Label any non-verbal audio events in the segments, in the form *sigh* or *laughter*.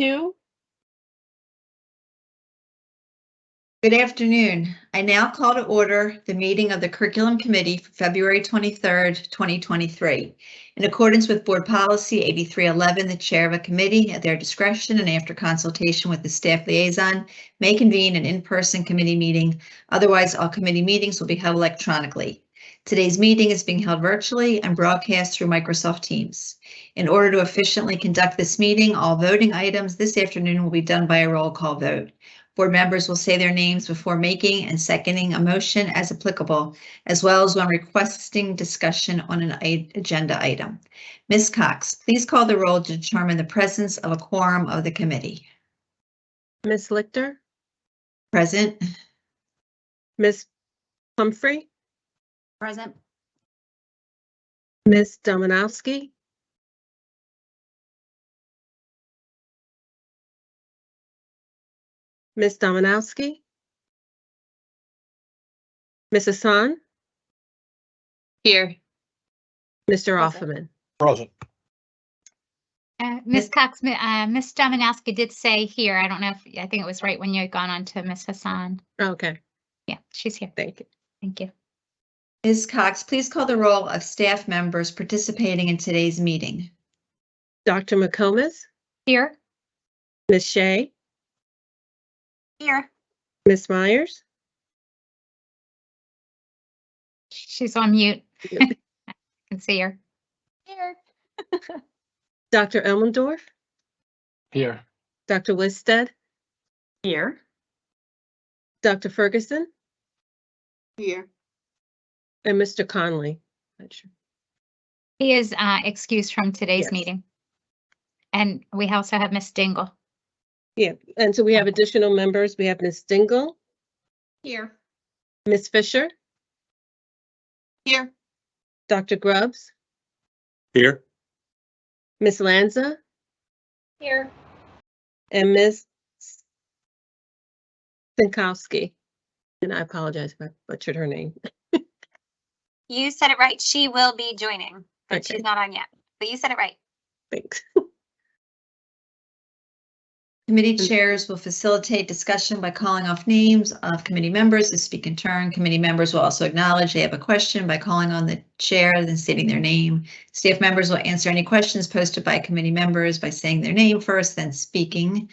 two. Good afternoon. I now call to order the meeting of the Curriculum Committee for February 23rd, 2023. In accordance with Board Policy 8311, the Chair of a committee, at their discretion and after consultation with the staff liaison, may convene an in-person committee meeting. Otherwise, all committee meetings will be held electronically. Today's meeting is being held virtually and broadcast through Microsoft Teams. In order to efficiently conduct this meeting, all voting items this afternoon will be done by a roll call vote. Board members will say their names before making and seconding a motion as applicable, as well as when requesting discussion on an agenda item. Ms. Cox, please call the roll to determine the presence of a quorum of the committee. Ms. Lichter, Present, Ms. Pumphrey, Present. Ms. Dominowski, Ms. Dominowski, Ms. Hassan, Here. Mr. Present. Offerman. Present. Uh, Ms. Cox, mi- uh, Ms. Dominowski did say here, I don't know if, I think it was right when you had gone on to Ms. Hassan. Okay, Yeah, she's here. thank you. Thank you. Ms. Cox, please call the roll of staff members participating in today's meeting. Dr. McComas, Here? Ms. Shea, Here. Ms. Myers, She's on mute. *laughs* I can see her. Here. *laughs* Dr. Elmendorf, Here. Dr. Listed, Here. Dr. Ferguson, Here. And Mr. Conley. Not sure. He is uh, excused from today's Yes. meeting. And we also have Ms. Dingle. Yeah, and so we have additional members. We have Ms. Dingle, Here. Ms. Fisher, Here. Dr. Grubbs, Here. Ms. Lanza, Here. and Ms. Sinkowski. And I apologize if I butchered her name. *laughs* You said it right. She will be joining, but Okay. she's not on yet. But you said it right. Thanks. *laughs* Committee Mm. chairs will facilitate discussion by calling off names of committee members to speak in turn. Committee members will also acknowledge they have a question by calling on the chair and stating their name. Staff members will answer any questions posted by committee members by saying their name first, then speaking.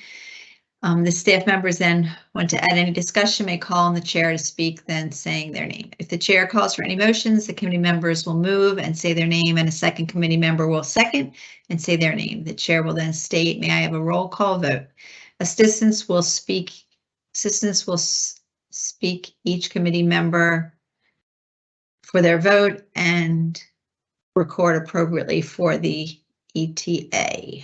Um, the staff members then want to add any discussion may call on the chair to speak, then saying their name. If the chair calls for any motions, the committee members will move and say their name and a second committee member will second and say their name. The chair will then state, may I have a roll call vote? Assistants will speak, assistants will speak each committee member for their vote and record appropriately for the ETA.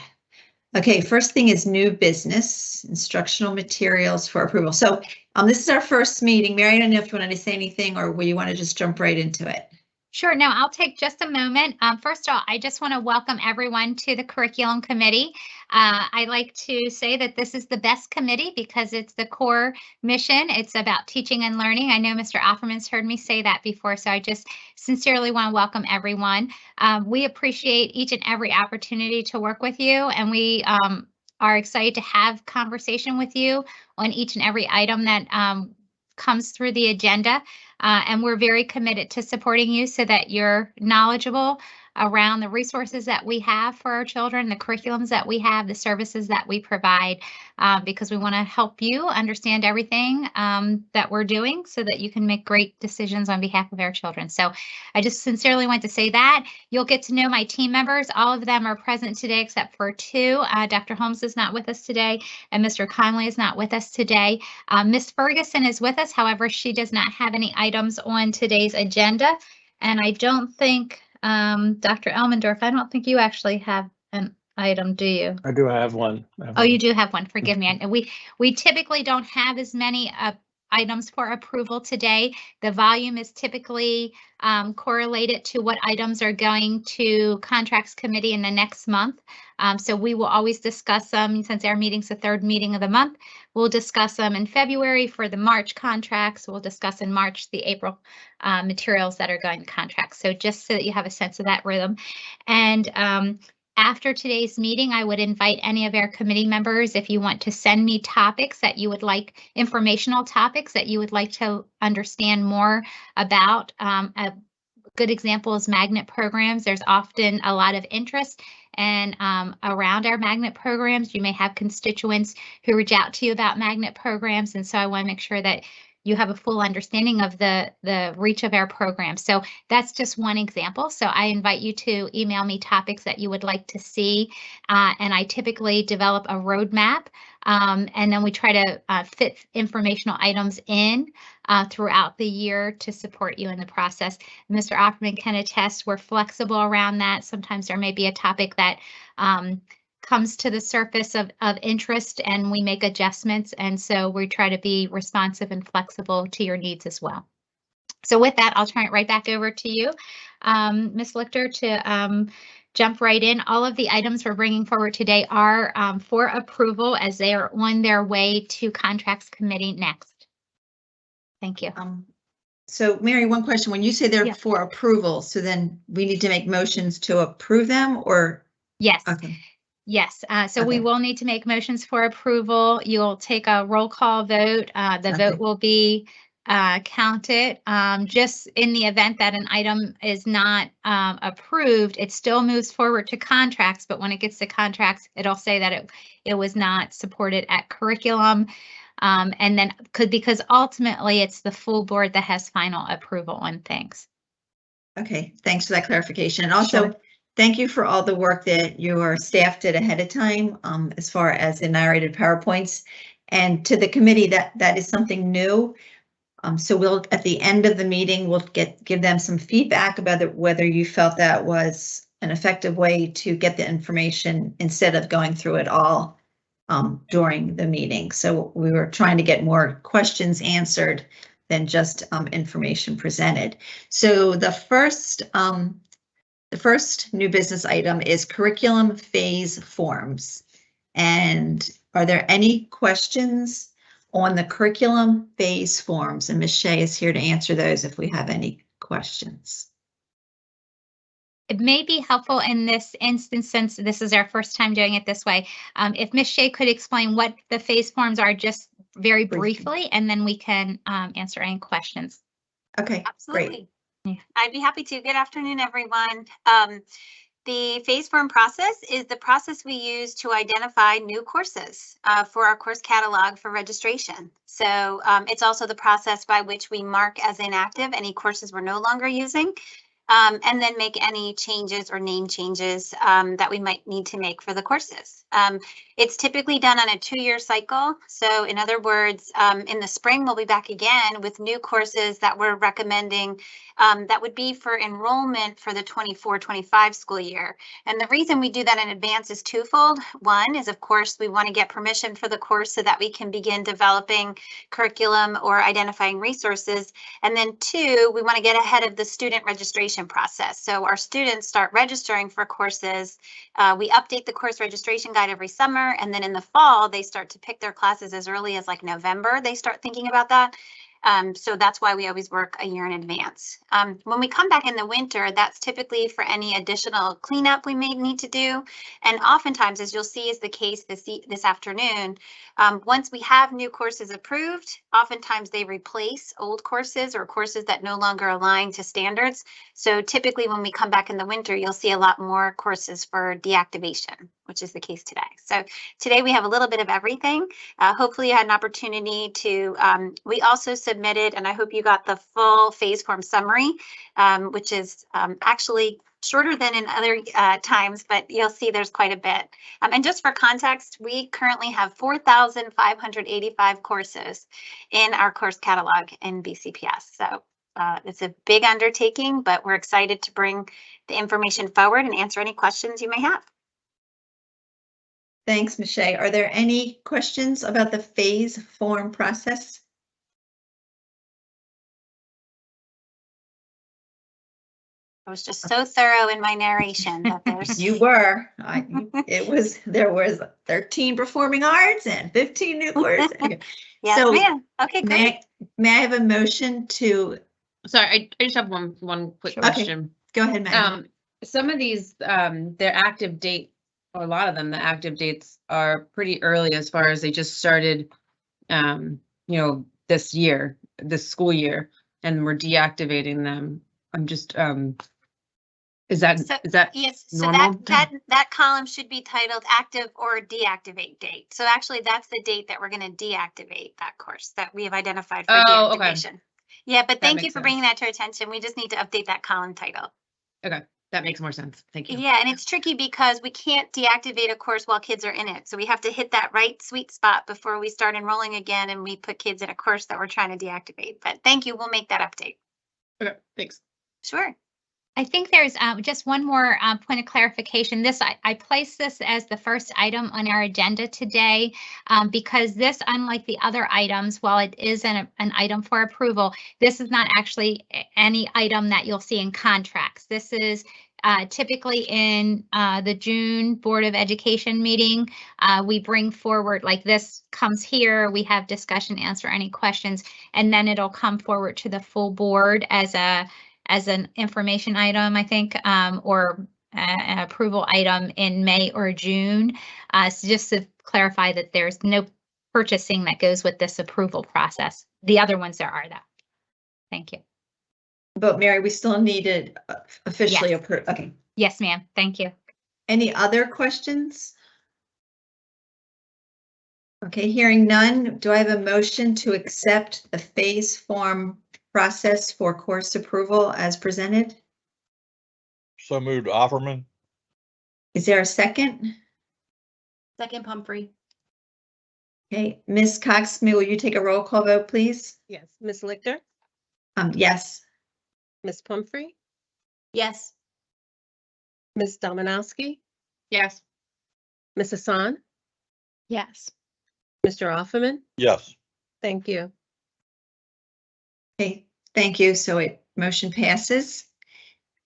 Okay, first thing is new business, instructional materials for approval. So um, this is our first meeting. Mary, I don't know if you wanted to say anything or you want to just jump right into it? Sure. No, I'll take just a moment. Um, first of all, I just want to welcome everyone to the curriculum committee. Uh, I like to say that this is the best committee because it's the core mission. It's about teaching and learning. I know Mr. Offerman's heard me say that before, so I just sincerely want to welcome everyone. Um, we appreciate each and every opportunity to work with you, and we um, are excited to have conversation with you on each and every item that um, comes through the agenda. Uh, and we're very committed to supporting you so that you're knowledgeable around the resources that we have for our children, the curriculums that we have, the services that we provide, uh, because we want to help you understand everything um, that we're doing so that you can make great decisions on behalf of our children. So I just sincerely want to say that. You'll get to know my team members. All of them are present today except for two. Uh, Dr. Holmes is not with us today, and Mr. Conley is not with us today. Uh, Ms. Ferguson is with us. However, she does not have any items on today's agenda. And I don't think, um, Dr. Elmendorf, I don't think you actually have an item, do you? I do have one. I have Oh, you do have one. Forgive me. *laughs* And we, we typically don't have as many uh, items for approval today. The volume is typically um, correlated to what items are going to contracts committee in the next month. Um, so we will always discuss them since our meeting's the third meeting of the month. We'll discuss them in February for the March contracts. We'll discuss in March the April uh, materials that are going to contracts. So just so that you have a sense of that rhythm. And um, after today's meeting, I would invite any of our committee members, if you want to send me topics that you would like, informational topics that you would like to understand more about. Um, a good example is magnet programs. There's often a lot of interest and um, around our magnet programs, you may have constituents who reach out to you about magnet programs. And so I want to make sure that you have a full understanding of the, the reach of our program. So that's just one example. So I invite you to email me topics that you would like to see. Uh, and I typically develop a roadmap um, and then we try to uh, fit informational items in uh, throughout the year to support you in the process. Mr. Offerman can attest we're flexible around that. Sometimes there may be a topic that um, comes to the surface of, of interest and we make adjustments. And so we try to be responsive and flexible to your needs as well. So with that, I'll turn it right back over to you, um, Ms. Lichter, to um, jump right in. All of the items we're bringing forward today are um, for approval as they are on their way to contracts committee next. Thank you. Um, so Mary, one question, when you say they're Yeah. for approval, so then we need to make motions to approve them or? Yes. Okay, Yes, uh, so we Okay. will need to make motions for approval. You'll take a roll call vote. Uh, the Okay. vote will be uh, counted. Um, just in the event that an item is not um, approved, it still moves forward to contracts, but when it gets to contracts, it'll say that it, it was not supported at curriculum. Um, and then could, because ultimately it's the full board that has final approval on things. okay, thanks for that clarification. And also. Thank you for all the work that your staff did ahead of time, um, as far as the narrated PowerPoints. And to the committee, that, that is something new. Um, so we'll, at the end of the meeting, we'll get, give them some feedback about it, whether you felt that was an effective way to get the information instead of going through it all um, during the meeting. So we were trying to get more questions answered than just um, information presented. So the first, um, the first new business item is curriculum phase forms. And are there any questions on the curriculum phase forms? And Ms. Shea is here to answer those if we have any questions. It may be helpful in this instance, since this is our first time doing it this way. Um, if Ms. Shea could explain what the phase forms are just very Briefly. briefly, and then we can um, answer any questions. Okay, great. Absolutely. Yeah. I'd be happy to. Good afternoon, everyone. Um, the phase form process is the process we use to identify new courses uh, for our course catalog for registration. So um, it's also the process by which we mark as inactive any courses we're no longer using. Um, and then make any changes or name changes um, that we might need to make for the courses. Um, it's typically done on a two-year cycle. So in other words, um, in the spring, we'll be back again with new courses that we're recommending um, that would be for enrollment for the 24-25 school year. And the reason we do that in advance is twofold. One is, of course, we want to get permission for the course so that we can begin developing curriculum or identifying resources. And then two, we want to get ahead of the student registration process. So our students start registering for courses. Uh, we update the course registration guide every summer, and then in the fall, they start to pick their classes as early as like November. They start thinking about that. Um, so that's why we always work a year in advance. Um, when we come back in the winter, that's typically for any additional cleanup we may need to do. And oftentimes, as you'll see is the case this, this afternoon, um, once we have new courses approved, oftentimes they replace old courses or courses that no longer align to standards. So typically when we come back in the winter, you'll see a lot more courses for deactivation, which is the case today. So today we have a little bit of everything. Uh, hopefully you had an opportunity to, um, we also submitted, and I hope you got the full phase form summary, um, which is um, actually shorter than in other uh, times, but you'll see there's quite a bit. Um, and just for context, we currently have 4,585 courses in our course catalog in BCPS. So uh, it's a big undertaking, but we're excited to bring the information forward and answer any questions you may have. Thanks, Michelle. Are there any questions about the phase form process? I was just so thorough in my narration that there's. *laughs* You were, I, it was, there was thirteen performing arts and fifteen new courses. *laughs* Okay. Yes, so ma'am. Okay, great. May, I- may I have a motion to, Sorry, I, I just have one, one quick Sure. Okay. question. go ahead, Maggie. Um, some of these, um, their active date a lot of them, the active dates are pretty early as far as they just started, um, you know, this year, this school year, and we're deactivating them. I'm just, um, is that, So- is that, Yes, so Normal? that, that, that column should be titled active or deactivate date. So actually, that's the date that we're gonna deactivate that course that we have identified for Oh, okay. deactivation. Yeah, but thank you makes for bringing that to our attention. We just need to update that column title. That makes more sense. Thank you. Yeah, and it's tricky because we can't deactivate a course while kids are in it. So we have to hit that right sweet spot before we start enrolling again and we put kids in a course that we're trying to deactivate. But thank you, we'll make that update. Okay, thanks. Sure. I think there's uh, just one more uh, point of clarification. This, I, I this as the first item on our agenda today um, because this, unlike the other items, while it is an, an item for approval, this is not actually any item that you'll see in contracts. This is uh, typically in uh, the June Board of Education meeting. uh, We bring forward, like this comes here, we have discussion, answer any questions, and then it'll come forward to the full board as a as an information item, I think, um, or an approval item in May or June. Uh, so just to clarify that there's no purchasing that goes with this approval process. The other ones there are though. Thank you. But Mary, we still need it uh, officially Yes. approved. Okay. Yes, ma'am. Thank you. Any other questions? Okay, hearing none, do I have a motion to accept the phase form process for course approval as presented? So moved Offerman. Is there a second? Second Pumphrey. Okay, Ms. Cox, will you take a roll call vote, please? Yes, Ms. Lichter, Um, yes. Ms. Pumphrey, Yes. Ms. Dominowski, Yes. Ms. Hassan, Yes. Mr. Offerman. Yes. Thank you. Okay, thank you. So it, motion passes.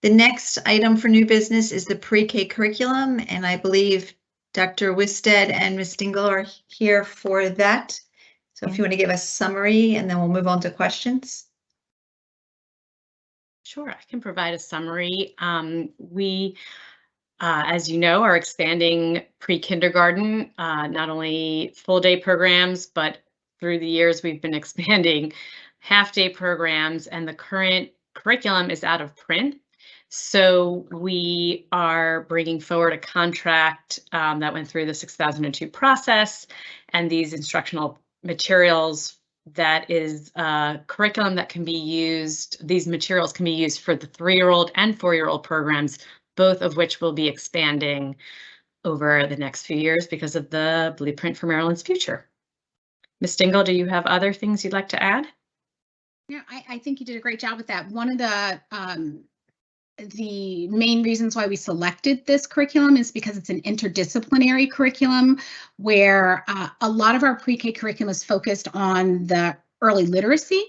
The next item for new business is the pre-K curriculum, and I believe Dr. Wisted and Ms. Dingle are here for that. So if you want to give us a summary, and then we'll move on to questions. Sure, I can provide a summary. Um, we, uh, as you know, are expanding pre-kindergarten, uh, not only full-day programs, but through the years, we've been *laughs* expanding half-day programs, and the current curriculum is out of print. So we are bringing forward a contract um, that went through the 6002 process, and these instructional materials that is uh, curriculum that can be used, these materials can be used for the three-year-old and four-year-old programs, both of which will be expanding over the next few years because of the Blueprint for Maryland's Future. Ms. Dingle, do you have other things you'd like to add? Yeah, I, I think you did a great job with that. One of the, um, the main reasons why we selected this curriculum is because it's an interdisciplinary curriculum where uh, a lot of our pre-K curriculum is focused on the early literacy.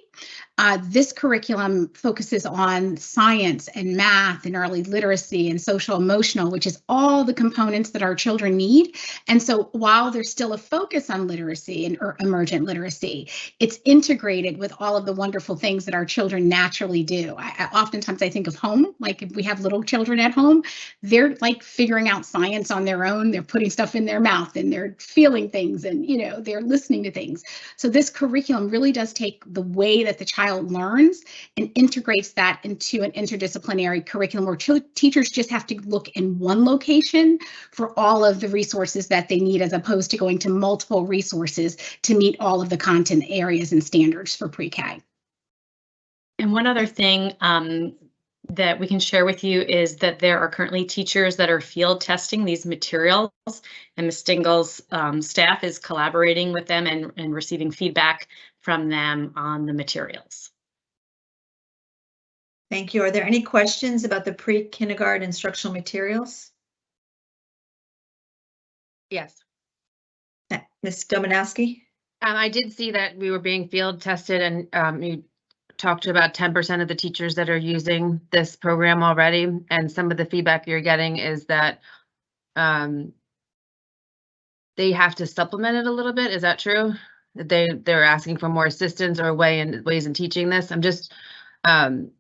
Uh, this curriculum focuses on science and math and early literacy and social emotional, which is all the components that our children need. And so while there's still a focus on literacy and er- emergent literacy, it's integrated with all of the wonderful things that our children naturally do. I, oftentimes I think of home, like if we have little children at home, they're like figuring out science on their own. They're putting stuff in their mouth and they're feeling things and, you know, they're listening to things. So this curriculum really does take the way that the child learns and integrates that into an interdisciplinary curriculum where teachers just have to look in one location for all of the resources that they need as opposed to going to multiple resources to meet all of the content areas and standards for pre-K. And one other thing um, that we can share with you is that there are currently teachers that are field testing these materials and Ms. Dingle's um, staff is collaborating with them and, and receiving feedback from them on the materials. Thank you. Are there any questions about the pre-kindergarten instructional materials? Yes. Ms. Dominowski? Um, I did see that we were being field tested and, um, you talked to about ten percent of the teachers that are using this program already. And some of the feedback you're getting is that, um, they have to supplement it a little bit. Is that true? That They, they're asking for more assistance or way in, ways in teaching this. I'm just, um,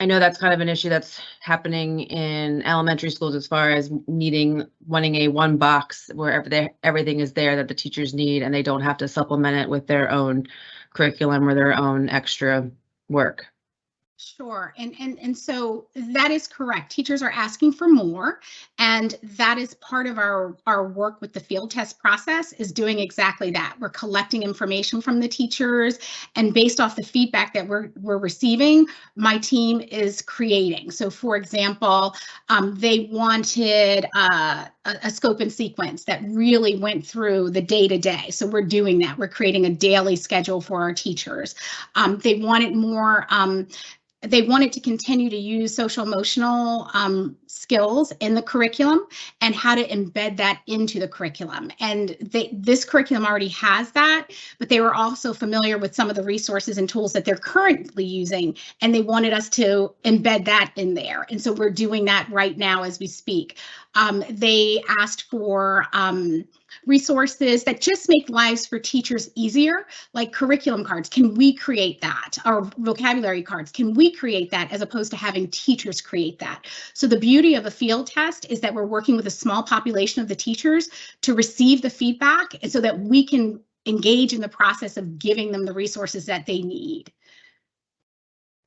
I know that's kind of an issue that's happening in elementary schools as far as needing, wanting a one box wherever they, everything is there that the teachers need and they don't have to supplement it with their own curriculum or their own extra work. Sure, and and and so that is correct. Teachers are asking for more, and that is part of our our work with the field test process is doing exactly that. We're collecting information from the teachers, and based off the feedback that we're we're receiving, my team is creating. So, for example, um, they wanted uh, a, a scope and sequence that really went through the day to day. So we're doing that. We're creating a daily schedule for our teachers. Um, they wanted more. Um, they wanted to continue to use social emotional um, skills in the curriculum and how to embed that into the curriculum. And they, this curriculum already has that, but they were also familiar with some of the resources and tools that they're currently using, and they wanted us to embed that in there. And so we're doing that right now as we speak. Um, they asked for um, resources that just make lives for teachers easier, like curriculum cards. Can we create that? Or vocabulary cards, can we create that as opposed to having teachers create that? So the beauty of a field test is that we're working with a small population of the teachers to receive the feedback and so that we can engage in the process of giving them the resources that they need.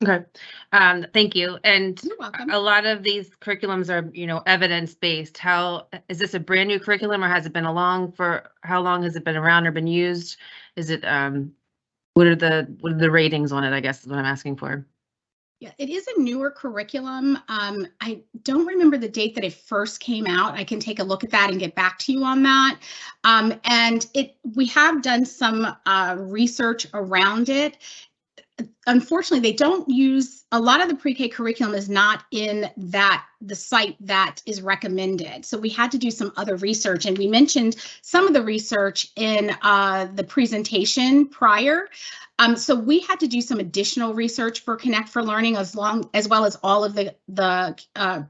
Okay, um, thank you. And You're welcome. a lot of these curriculums are, you know, evidence-based. How, is this a brand new curriculum or has it been along for, how long has it been around or been used? Is it, um, what are the, what are the ratings on it, I guess is what I'm asking for? Yeah, it is a newer curriculum. Um, I don't remember the date that it first came out. I can take a look at that and get back to you on that. Um, and it, we have done some uh, research around it. Unfortunately, they don't use a lot of the pre-K curriculum is not in that the site that is recommended. So we had to do some other research, and we mentioned some of the research in uh, the presentation prior. Um, so we had to do some additional research for Connect for Learning as long as well as all of the the uh,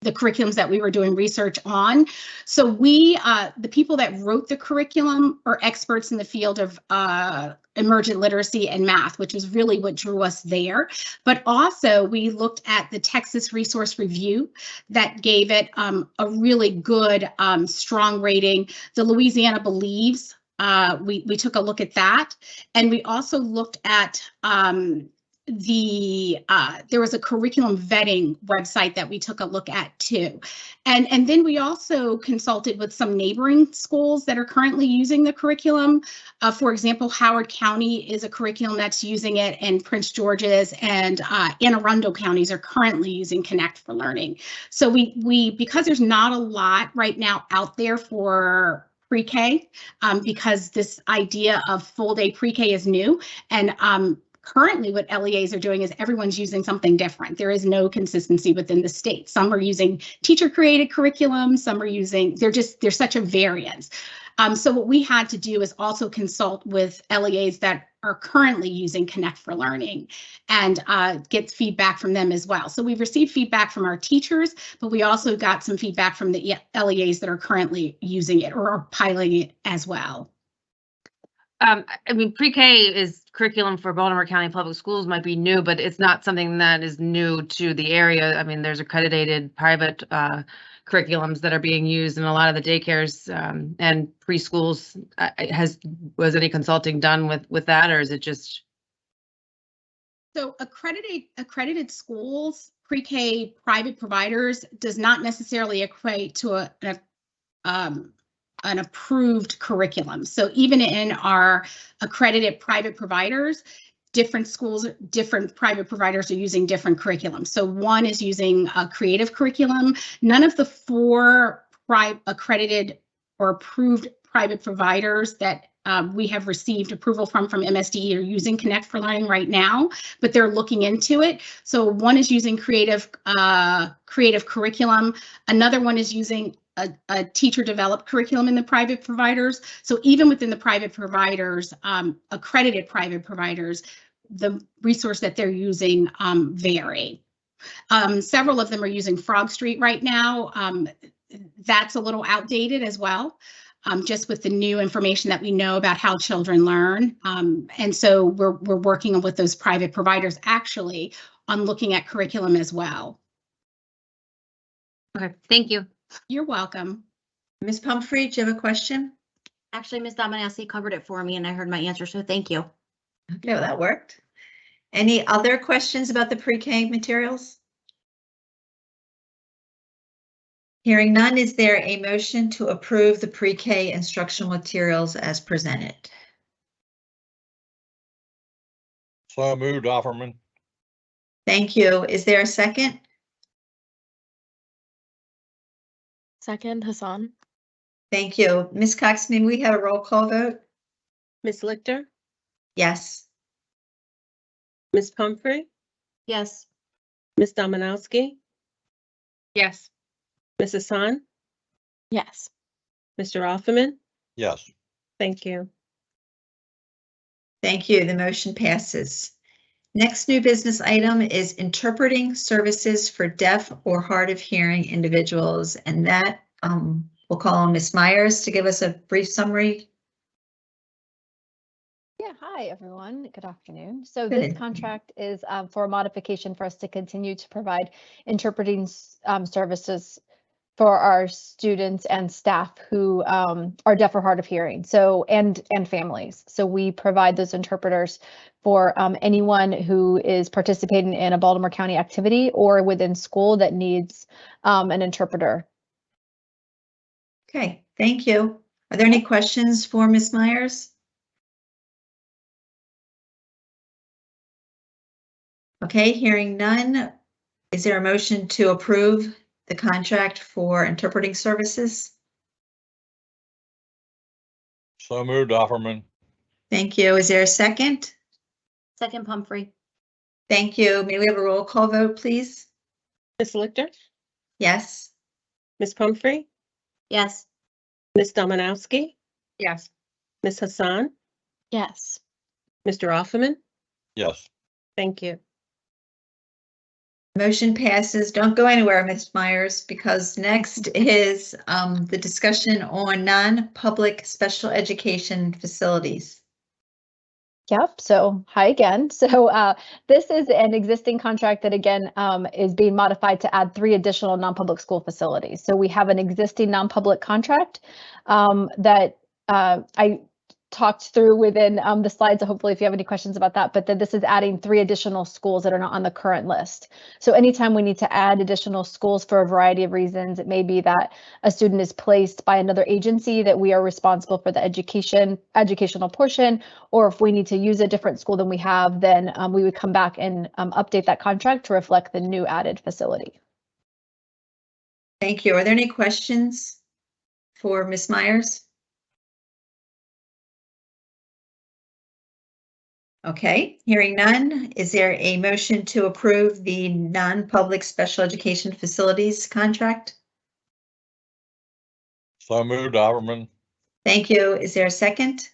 the curriculums that we were doing research on. So we, uh, the people that wrote the curriculum are experts in the field of uh, emergent literacy and math, which is really what drew us there. But also we looked at the Texas Resource Review that gave it um, a really good, um, strong rating. The Louisiana Believes uh, we, we took a look at that. And we also looked at um, the, uh, there was a curriculum vetting website that we took a look at too. And, and then we also consulted with some neighboring schools that are currently using the curriculum. Uh, for example, Howard County is a curriculum that's using it and Prince George's and uh, Anne Arundel counties are currently using Connect for Learning. So we, we, because there's not a lot right now out there for pre-K um, because this idea of full day pre-K is new. And um, currently what LEAs are doing is everyone's using something different. There is no consistency within the state. Some are using teacher created curriculum, some are using, they're just, there's such a variance. Um, so what we had to do is also consult with LEAs that are currently using Connect for Learning and uh, get feedback from them as well. So we've received feedback from our teachers, but we also got some feedback from the LEAs that are currently using it or are piloting it as well. Um, I mean, pre-K is curriculum for Baltimore County Public Schools might be new, but it's not something that is new to the area. I mean, there's accredited private uh, curriculums that are being used in a lot of the daycares um, and preschools. Uh, has was any consulting done with with that, or is it just? So accredited accredited schools, pre-K private providers does not necessarily equate to a, a um, an approved curriculum. So even in our accredited private providers, different schools, different private providers are using different curriculums. So one is using a creative curriculum. None of the four accredited or approved private providers that um, we have received approval from from MSDE are using Connect for Learning right now, but they're looking into it. So one is using creative uh, creative curriculum. Another one is using a, a, teacher developed curriculum in the private providers. So even within the private providers, um, accredited private providers, the resource that they're using um, vary. Um, several of them are using Frog Street right now. Um, that's a little outdated as well. Um, just with the new information that we know about how children learn. Um, and so we're, we're working with those private providers actually on looking at curriculum as well. Okay, thank you. You're welcome. Ms. Pumphrey, do you have a question? Actually, Ms. Dominowski covered it for me and I heard my answer, so thank you. Okay, well, that worked. Any other questions about the pre-K materials? Hearing none, is there a motion to approve the pre-K instructional materials as presented? So moved Offerman. Thank you. Is there a second? Second, Hassan. Thank you. Ms. Cox, may we have a roll call vote? Ms. Lichter, Yes. Ms. Pumphrey, Yes. Ms. Dominowski, Yes. Ms. Hassan, Yes. Mr. Offerman. Yes. Thank you. Thank you. The motion passes. Next new business item is interpreting services for deaf or hard of hearing individuals, and that um, we'll call on Ms. Myers to give us a brief summary. Yeah, hi, everyone. Good afternoon. So Good this contract is um, for a modification for us to continue to provide interpreting um, services for our students and staff who um, are deaf or hard of hearing. So and and families. So we provide those interpreters for um, anyone who is participating in a Baltimore County activity or within school that needs um, an interpreter. Okay, thank you. Are there any questions for Ms. Myers? Okay, hearing none. Is there a motion to approve the contract for interpreting services? So moved Offerman. Thank you. Is there a second? Second Pumphrey. Thank you. May we have a roll call vote, please? Ms. Lichter, Yes. Ms. Pumphrey, Yes. Ms. Dominowski, Yes. Ms. Hassan, Yes. Mr. Offerman. Yes. Thank you. Motion passes. Don't go anywhere, Ms. Myers, because next *laughs* is um, the discussion on non-public special education facilities. Yep. So hi again. *laughs* So uh, this is an existing contract that again um, is being modified to add three additional non-public school facilities. So we have an existing non-public contract um, that uh, I talked through within um, the slides. So hopefully, if you have any questions about that, but then this is adding three additional schools that are not on the current list. So anytime we need to add additional schools for a variety of reasons, it may be that a student is placed by another agency that we are responsible for the education educational portion, or if we need to use a different school than we have, then um, we would come back and um, update that contract to reflect the new added facility. Thank you. Are there any questions for Ms. Myers? Okay, hearing none, is there a motion to approve the non-public special education facilities contract? So moved Offerman. Thank you. Is there a second?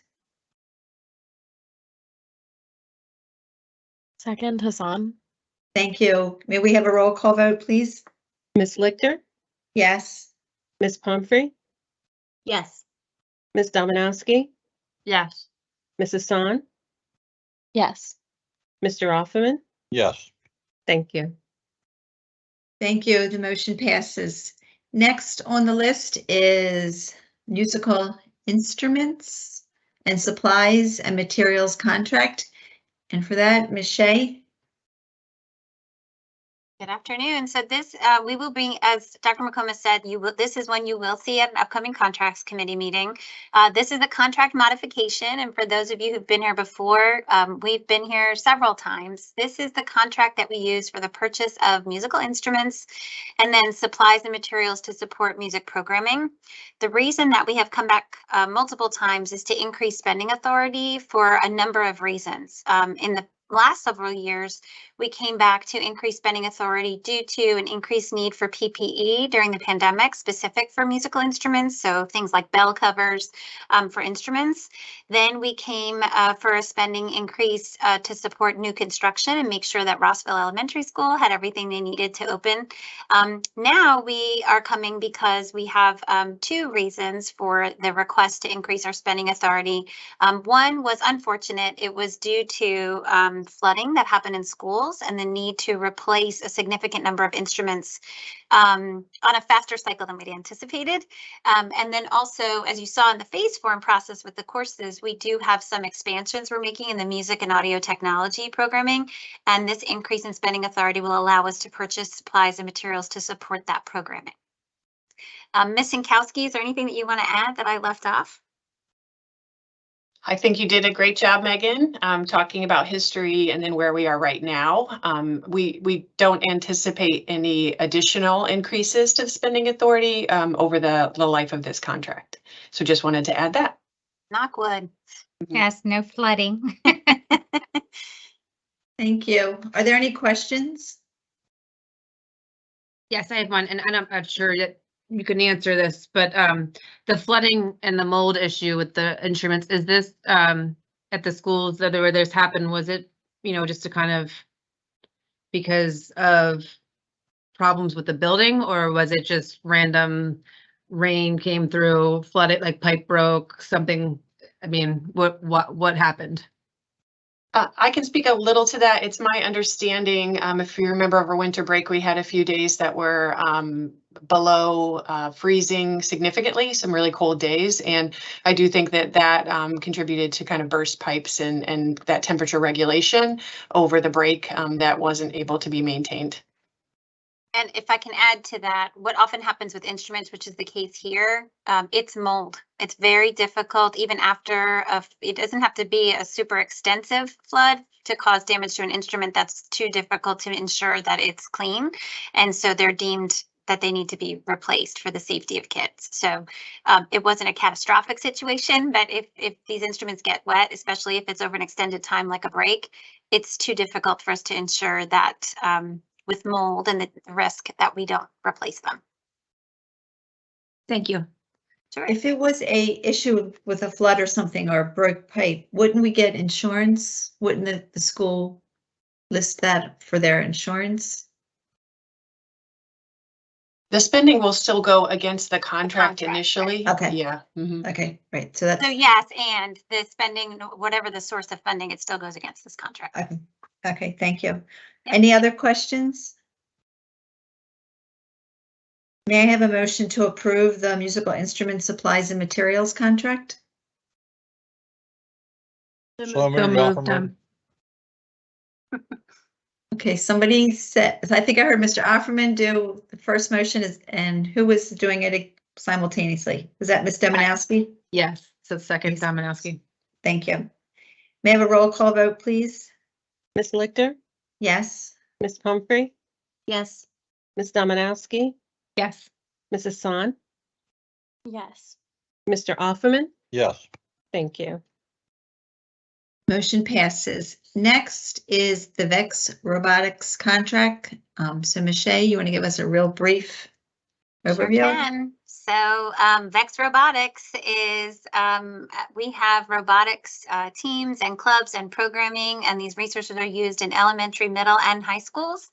Second, Hassan. Thank you. May we have a roll call vote, please? Ms. Lichter, Yes. Ms. Pumphrey, Yes. Ms. Dominowski, Yes. Ms. Hassan, Yes. Mr. Offerman. Yes. Thank you. Thank you. The motion passes. Next on the list is musical instruments and supplies and materials contract. And for that, Ms. Shea? Good afternoon. So this, uh, we will bring, as Dr. McComas said, you will, this is one you will see at an upcoming contracts committee meeting. Uh, this is a contract modification, and for those of you who've been here before, um, we've been here several times. This is the contract that we use for the purchase of musical instruments and then supplies and materials to support music programming. The reason that we have come back uh, multiple times is to increase spending authority for a number of reasons. Um, in the last several years, we came back to increase spending authority due to an increased need for PPE during the pandemic, specific for musical instruments. So things like bell covers um, for instruments. Then we came uh, for a spending increase uh, to support new construction and make sure that Rossville Elementary School had everything they needed to open. Um, now we are coming because we have um, two reasons for the request to increase our spending authority. Um, one was unfortunate. It was due to um, flooding that happened in schools and the need to replace a significant number of instruments um, on a faster cycle than we'd anticipated. Um, and then also, as you saw in the phase form process with the courses, we do have some expansions we're making in the music and audio technology programming. And this increase in spending authority will allow us to purchase supplies and materials to support that programming. Um, Ms. Sinkowski, is there anything that you want to add that I left off? I think you did a great job, Megan, um, talking about history and then where we are right now. Um, we, we don't anticipate any additional increases to the spending authority, um, over the, the life of this contract. So just wanted to add that. Knock wood. Yes, no flooding. *laughs* Thank you. Are there any questions? Yes, I have one, and and I'm not sure that you can answer this, but um, the flooding and the mold issue with the instruments, is this um at the schools that where this happened, was it, you know, just to kind of because of problems with the building, or was it just random rain came through, flooded, like pipe broke, something? I mean, what what what happened? Uh, I can speak a little to that. It's my understanding, um, if you remember over winter break, we had a few days that were, um, below, uh, freezing significantly, some really cold days. And I do think that that, um, contributed to kind of burst pipes and, and that temperature regulation over the break, um, that wasn't able to be maintained. And if I can add to that, what often happens with instruments, which is the case here, um, it's mold. It's very difficult, even after a, it doesn't have to be a super extensive flood to cause damage to an instrument that's too difficult to ensure that it's clean. And so they're deemed that they need to be replaced for the safety of kids. So um, it wasn't a catastrophic situation, but if, if these instruments get wet, especially if it's over an extended time like a break, it's too difficult for us to ensure that um, with mold and the risk that we don't replace them. Thank you. Sure. If it was a issue with a flood or something or a broke pipe, wouldn't we get insurance? Wouldn't the, the school list that for their insurance? The spending will still go against the contract Contract, right. initially. Okay. Yeah. mhm. Okay, right, so that's, So yes, and the spending, whatever the source of funding, it still goes against this contract. okay, okay, thank you. Any other questions? May I have a motion to approve the musical instrument supplies and materials contract? So So moved, moved, Offerman. um, *laughs* Okay, somebody said, I think I heard Mr. Offerman do the first motion is, and who was doing it simultaneously? Was that Ms. Dominowski? Yes, so second, Please. Dominowski. Thank you. May I have a roll call vote, please? Ms. Lichter, Yes, Ms. Pumphrey, Yes. Ms. Dominowski, Yes. Mrs. Hassan, Yes. Mr. Offerman. Yes, Thank you. Motion passes. Next is the VEX Robotics contract. Um, so Michelle, you want to give us a real brief Sure overview? can. So um, Vex Robotics is, um, uh, we have robotics uh, teams and clubs and programming, and these resources are used in elementary, middle, and high schools.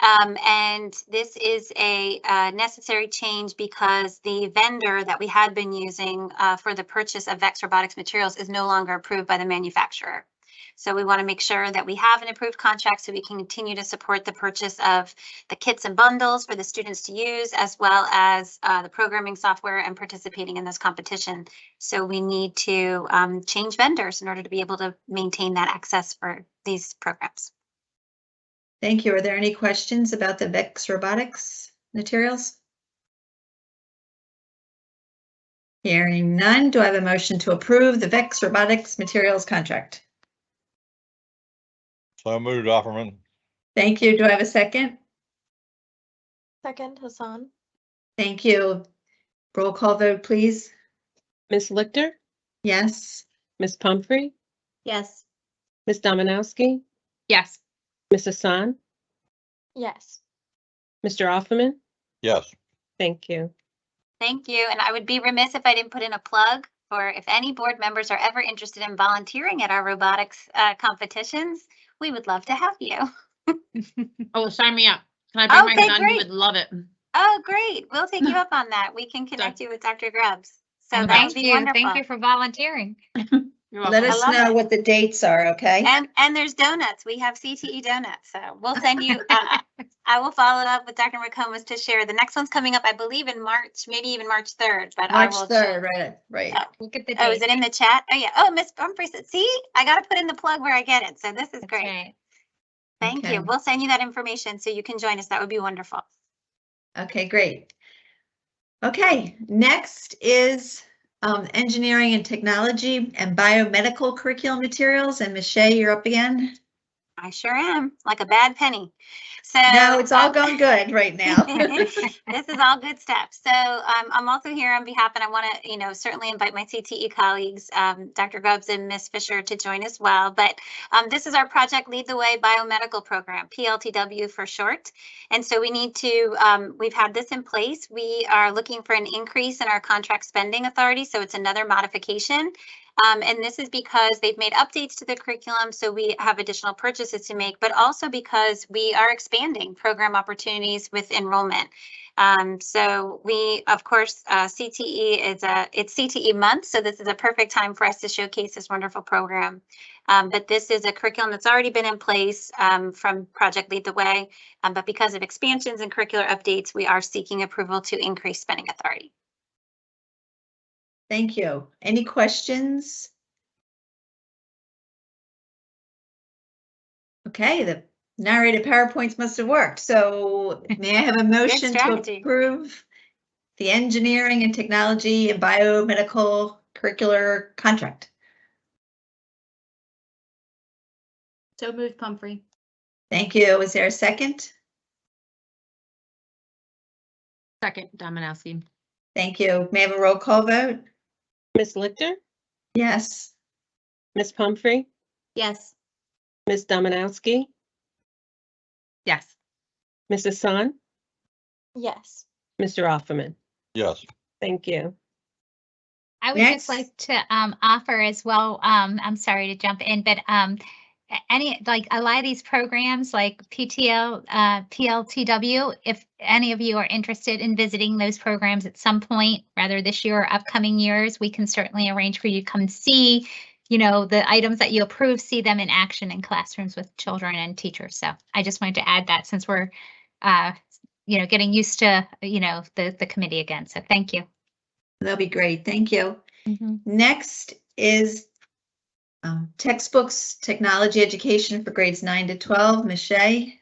Um, and this is a uh, necessary change because the vendor that we had been using uh, for the purchase of Vex Robotics materials is no longer approved by the manufacturer. So we want to make sure that we have an approved contract so we can continue to support the purchase of the kits and bundles for the students to use, as well as uh, the programming software and participating in this competition. So we need to um, change vendors in order to be able to maintain that access for these programs. Thank you. Are there any questions about the VEX Robotics materials? Hearing none, do I have a motion to approve the VEX Robotics materials contract? So moved, Offerman. Thank you. Do I have a second? Second, Hassan. Thank you. Roll call vote, please. Ms. Lichter, Yes, Ms. Pumphrey, Yes. Ms. Dominowski, Yes. Mrs. Hassan, Yes. Mr. Offerman. Yes, Thank you. Thank you. And I would be remiss if I didn't put in a plug for if any board members are ever interested in volunteering at our robotics uh, competitions, we would love to have you. *laughs* Oh, sign me up. Can I bring my Okay, son? He great. would love it. Oh, great. We'll take you *laughs* up on that. We can connect you with Dr. Grubbs. So that would Thank be you. wonderful. Thank you for volunteering. *laughs* You're Let welcome. us love know it. what the dates are, okay? And, and there's donuts. We have CTE donuts, so we'll send you, uh, *laughs* I will follow up with Dr. McComas to share. The next one's coming up, I believe in March, maybe even March 3rd, but I March will. third, right, right. Oh, Look at the Oh, is it in the chat? Oh, yeah. Oh, Miss Pumphrey said, see, I got to put in the plug where I get it. So this is That's great. right. Thank Okay. you. We'll send you that information so you can join us. That would be wonderful. Okay, great. Okay, next is um, engineering and technology and biomedical curriculum materials. And Michelle, you're up again. I sure am, like a bad penny. So. No, it's all uh, going good right now. *laughs* this is all good stuff. So um, I'm also here on behalf, and I want to, you know, certainly invite my CTE colleagues, um, Dr. Grubbs and Ms. Fisher, to join as well. But um, this is our Project Lead the Way Biomedical Program, PLTW for short. And so we need to, um, we've had this in place. We are looking for an increase in our contract spending authority. So it's another modification. Um, and this is because they've made updates to the curriculum, so we have additional purchases to make, but also because we are expanding program opportunities with enrollment. Um, so we, of course, uh, CTE is a, it's CTE month, so this is a perfect time for us to showcase this wonderful program. Um, but this is a curriculum that's already been in place um, from Project Lead the Way. Um, but because of expansions and curricular updates, we are seeking approval to increase spending authority. Thank you. Any questions? Okay, the narrated PowerPoints must have worked. So *laughs* may I have a motion to approve the engineering and technology and biomedical curricular contract? So moved, Pumphrey. Thank you. Is there a second? Second, Dominowski. Thank you. May I have a roll call vote? Ms. Lichter, Yes. Ms. Pumphrey, Yes. Ms. Dominowski, Yes. Ms. Hassan, Yes. Mr. Offerman. Yes. Thank you. I would Next. just like to um offer as well, um, I'm sorry to jump in, but um a- any, like a lot of these programs like PTL, uh, PLTW, if any of you are interested in visiting those programs at some point, rather this year or upcoming years, we can certainly arrange for you to come see, you know, the items that you approve, see them in action in classrooms with children and teachers. So I just wanted to add that since we're uh, you know, getting used to, you know, the the committee again. So thank you. That'll be great. Thank you. Mhm. Next is um, textbooks, technology education for grades nine to 12. Ms. Shea?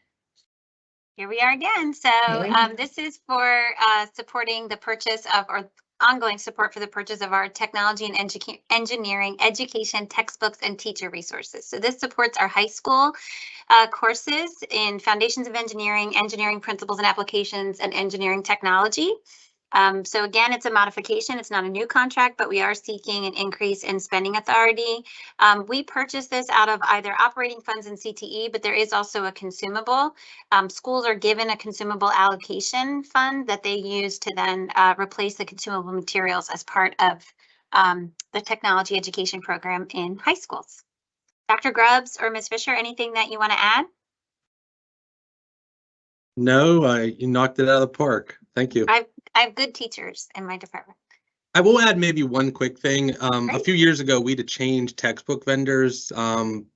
Here we are again. So um, this is for uh, supporting the purchase of or ongoing support for the purchase of our technology and engineering education textbooks and teacher resources. So this supports our high school uh, courses in foundations of engineering, engineering principles and applications, and engineering technology. Um, so again, it's a modification. It's not a new contract, but we are seeking an increase in spending authority. Um, we purchased this out of either operating funds and CTE, but there is also a consumable. Um, schools are given a consumable allocation fund that they use to then uh, replace the consumable materials as part of um, the technology education program in high schools. Dr. Grubbs or Ms. Fisher, anything that you want to add? No, I, you knocked it out of the park. Thank you. I have good teachers in my department. I will add maybe one quick thing. Um, a few years ago, we had to change textbook vendors. Um,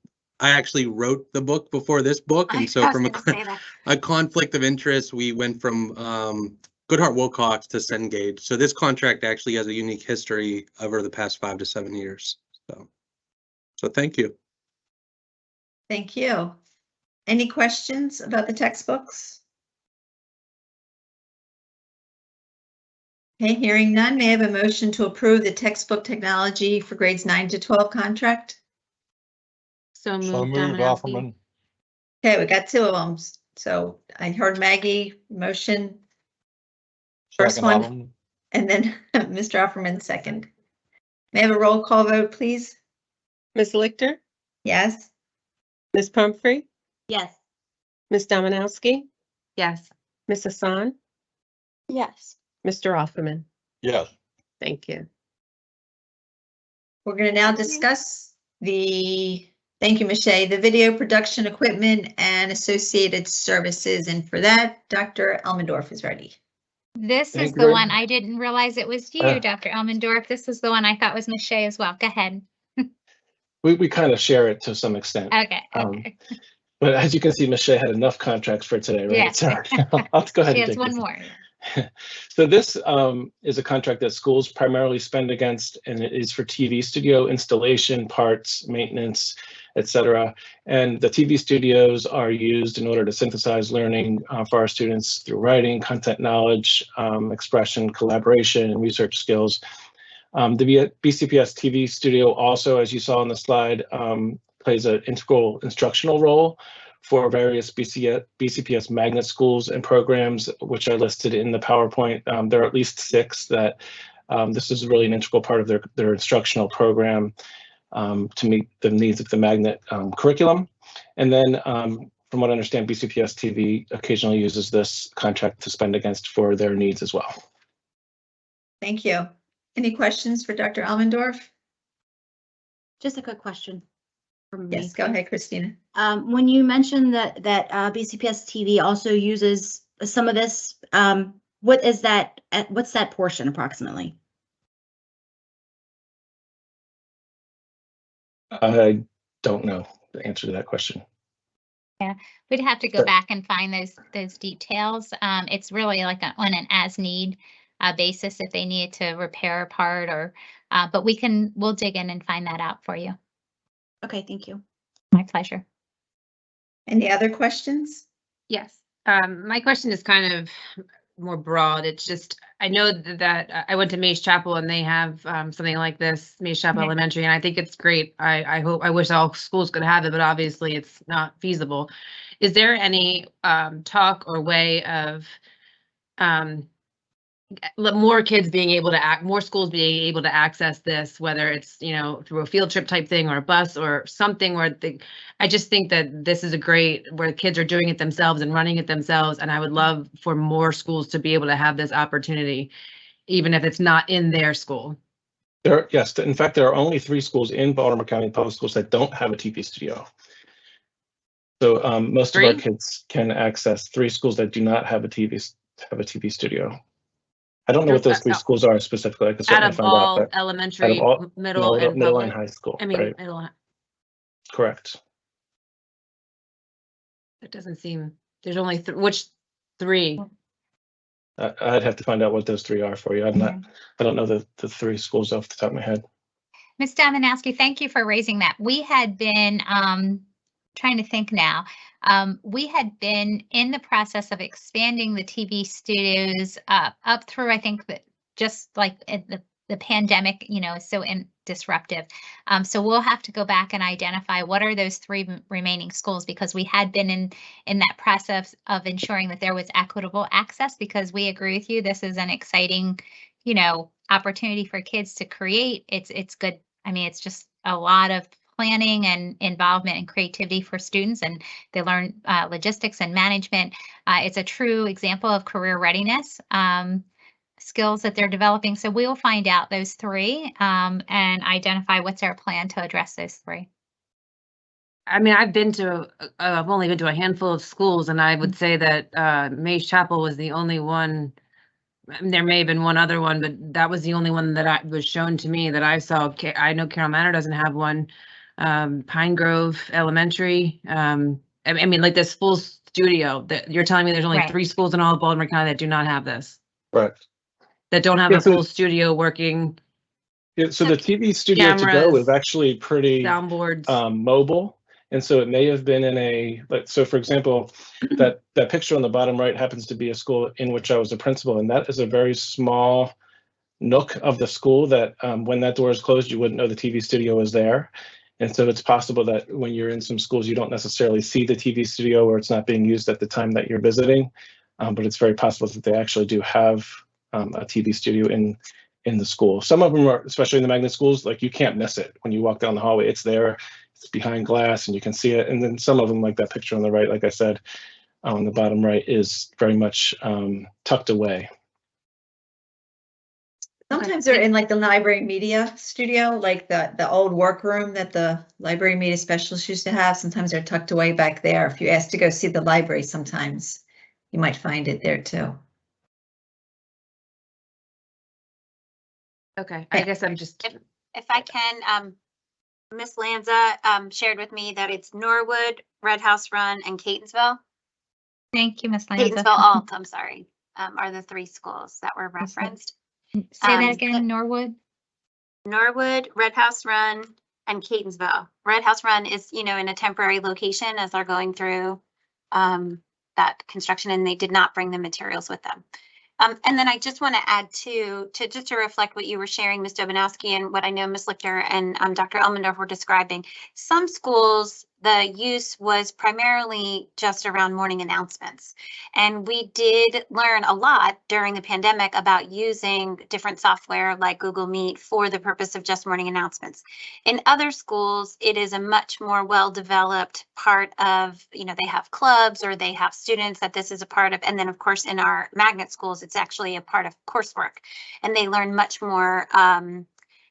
I actually wrote the book before this book, I and *laughs* so was from a, gonna say that. *laughs* a conflict of interest, we went from um, Goodheart-Willcox to Cengage. So this contract actually has a unique history over the past five to seven years. So, so thank you. Thank you. Any questions about the textbooks? Okay, hearing none, may I have a motion to approve the textbook technology for grades nine to 12 contract? So So moved, moved, Dominowski. Offerman. Okay, we got two of them. So I heard Maggie motion First Second, one. Offerman. and then *laughs* Mr. Offerman second. May I have a roll call vote, please? Ms. Lichter, Yes? Ms. Pumphrey, Yes. Ms. Dominowski, Yes. Ms. Hassan, Yes. Mr. Offerman. Yes. Thank you. We're going to now discuss the, thank you, Michelle, the video production equipment and associated services. And for that, Dr. Elmendorf is ready. This Thank is you the very one. I didn't realize it was Uh. you, Dr. Elmendorf. This is the one I thought was Miss Shea as well. Go ahead. We, we kind of share it to some extent. Okay, Um, okay. But as you can see, Michelle had enough contracts for today, right? Yes. *laughs* Sorry. I'll go ahead She and has take one this. more. *laughs* So this um, is a contract that schools primarily spend against, and it is for TV studio installation, parts, maintenance, et cetera. And the TV studios are used in order to synthesize learning uh, for our students through writing, content knowledge, um, expression, collaboration, and research skills. Um, The BCPS TV studio also, as you saw on the slide, um, plays an integral instructional role for various BC, BCPS magnet schools and programs, which are listed in the PowerPoint. Um, there are at least six that um, this is really an integral part of their, their instructional program um, to meet the needs of the magnet um, curriculum. And then um, from what I understand, BCPS TV occasionally uses this contract to spend against for their needs as well. Thank you. Any questions for Dr. Elmendorf? Just a quick question. from me. Yes, go ahead, Christina. Um, when you mentioned that, that, uh, BCPS TV also uses some of this, um, what is that, uh, what's that portion approximately? I don't know the answer to that question. Yeah, we'd have to go back and find those, those details. Um, it's really like a- on an as-need uh, basis if they needed to repair a part or, uh, but we can, we'll dig in and find that out for you. Okay, thank you. My pleasure. Any other questions? Yes, um, my question is kind of more broad. It's just, I know th- that uh, I went to Mays Chapel and they have um, something like this, Mays Chapel Mhm. Elementary, and I think it's great. I, I hope, I wish all schools could have it, but obviously it's not feasible. Is there any um, talk or way of um, let more kids being able to act, more schools being able to access this, whether it's, you know, through a field trip type thing or a bus or something where the, I just think that this is a great, where the kids are doing it themselves and running it themselves. And I would love for more schools to be able to have this opportunity, even if it's not in their school. There, yes, in fact, there are only three schools in Baltimore County Public Schools that don't have a TV studio. So um, most of our kids can access three schools that do not have a TV, have a TV studio. I don't know what those three Out- schools are specifically. I can Out certainly of find out. all but elementary, all- m- middle Middle and middle and public. high school, I mean, right? middle, Correct. it doesn't seem, there's only, th- which three? I- I'd have to find out what those three are for you. I'm not, I don't know the, the three schools off the top of my head. Ms. Dominowski, thank you for raising that. We had been, um, trying to think now. Um, we had been in the process of expanding the TV studios, uh, up through, I think that just like the, the pandemic, you know, is so in disruptive. Um, so we'll have to go back and identify what are those three remaining schools because we had been in, in that process of ensuring that there was equitable access because we agree with you. This is an exciting, you know, opportunity for kids to create. It's, it's good. I mean, it's just a lot of planning and involvement and creativity for students and they learn uh, logistics and management. Uh, it's a true example of career readiness um, skills that they're developing. So we'll find out those three um, and identify what's our plan to address those three. I mean, I've been to, uh, I've only been to a handful of schools and I would say that uh, Mays Chapel was the only one. There may have been one other one, but that was the only one that I was shown to me that I saw. I know Carroll Manor doesn't have one. Um, Pine Grove Elementary. Um, I I mean, like this full studio that you're telling me there's only Right. three schools in all of Baltimore County that do not have this, Correct. that don't have Yeah, a so- full studio working Yeah, so the TV studio to go is actually pretty soundboards. um, mobile. And so it may have been in a, like, so for example, *clears throat* that, that picture on the bottom right happens to be a school in which I was a principal, and that is a very small nook of the school that um, when that door is closed, you wouldn't know the TV studio was there. And so it's possible that when you're in some schools, you don't necessarily see the TV studio or it's not being used at the time that you're visiting. Um, but it's very possible that they actually do have um, a TV studio in in the school. Some of them are, especially in the magnet schools, like you can't miss it when you walk down the hallway. It's there, it's behind glass, and you can see it. And then some of them, like that picture on the right, like I said, on the bottom right, is very much um, tucked away. Sometimes they're in like the library media studio, like the, the old workroom that the library media specialists used to have. Sometimes they're tucked away back there. If you ask to go see the library, sometimes you might find it there too. Okay, I guess I'm just. If I can, um, Miss Lanza um, shared with me that it's Norwood, Red House Run, and Catonsville. Thank you, Miss Lanza. Catonsville Alt, *laughs* I'm sorry, um, are the three schools that were referenced. Say that um, again, Norwood? Norwood, Red House Run, and Catonsville. Red House Run is, you know, in a temporary location as they're going through um, that construction and they did not bring the materials with them. Um, and then I just want to add too, to just to reflect what you were sharing, Ms. Dominowski, and what I know Ms. Lichter and um, Dr. Elmendorf were describing. Some schools, the use was primarily just around morning announcements. And we did learn a lot during the pandemic about using different software like Google Meet for the purpose of just morning announcements. In other schools, it is a much more well-developed part of, you know, they have clubs or they have students that this is a part of. And then, of course, in our magnet schools, it's actually a part of coursework. And they learn much more um,